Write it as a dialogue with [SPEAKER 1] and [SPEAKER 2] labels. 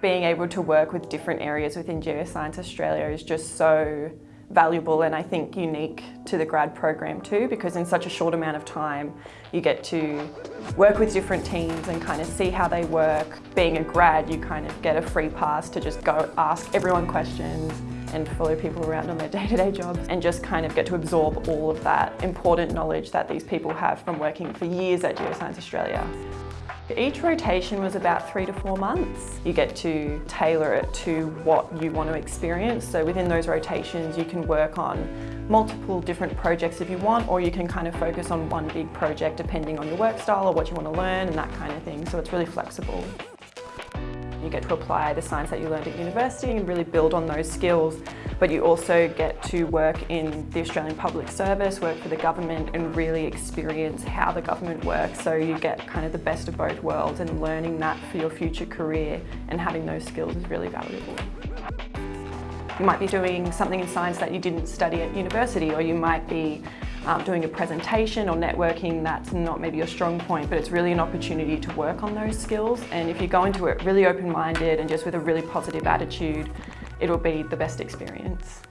[SPEAKER 1] Being able to work with different areas within Geoscience Australia is just so valuable and I think unique to the grad program too because in such a short amount of time you get to work with different teams and kind of see how they work. Being a grad you kind of get a free pass to just go ask everyone questions and follow people around on their day-to-day -day jobs and just kind of get to absorb all of that important knowledge that these people have from working for years at Geoscience Australia. Each rotation was about three to four months. You get to tailor it to what you want to experience. So within those rotations, you can work on multiple different projects if you want, or you can kind of focus on one big project depending on your work style or what you want to learn and that kind of thing. So it's really flexible. You get to apply the science that you learned at university and really build on those skills but you also get to work in the Australian Public Service, work for the government and really experience how the government works so you get kind of the best of both worlds and learning that for your future career and having those skills is really valuable. You might be doing something in science that you didn't study at university or you might be um, doing a presentation or networking that's not maybe your strong point but it's really an opportunity to work on those skills and if you go into it really open-minded and just with a really positive attitude it'll be the best experience.